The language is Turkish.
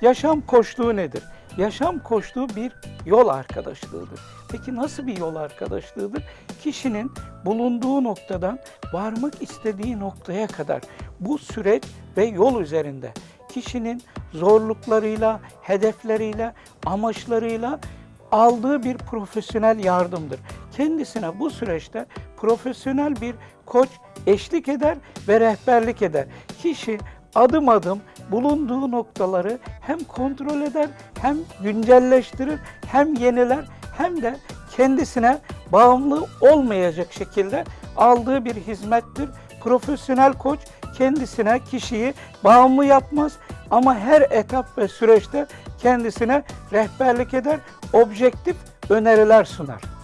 Yaşam koçluğu nedir? Yaşam koçluğu bir yol arkadaşlığıdır. Peki nasıl bir yol arkadaşlığıdır? Kişinin bulunduğu noktadan varmak istediği noktaya kadar bu süreç ve yol üzerinde kişinin zorluklarıyla, hedefleriyle, amaçlarıyla aldığı bir profesyonel yardımdır. Kendisine bu süreçte profesyonel bir koç eşlik eder ve rehberlik eder. Kişi adım adım bulunduğu noktaları hem kontrol eder, hem güncelleştirir, hem yeniler, hem de kendisine bağımlı olmayacak şekilde aldığı bir hizmettir. Profesyonel koç kendisine kişiyi bağımlı yapmaz ama her etap ve süreçte kendisine rehberlik eder, objektif öneriler sunar.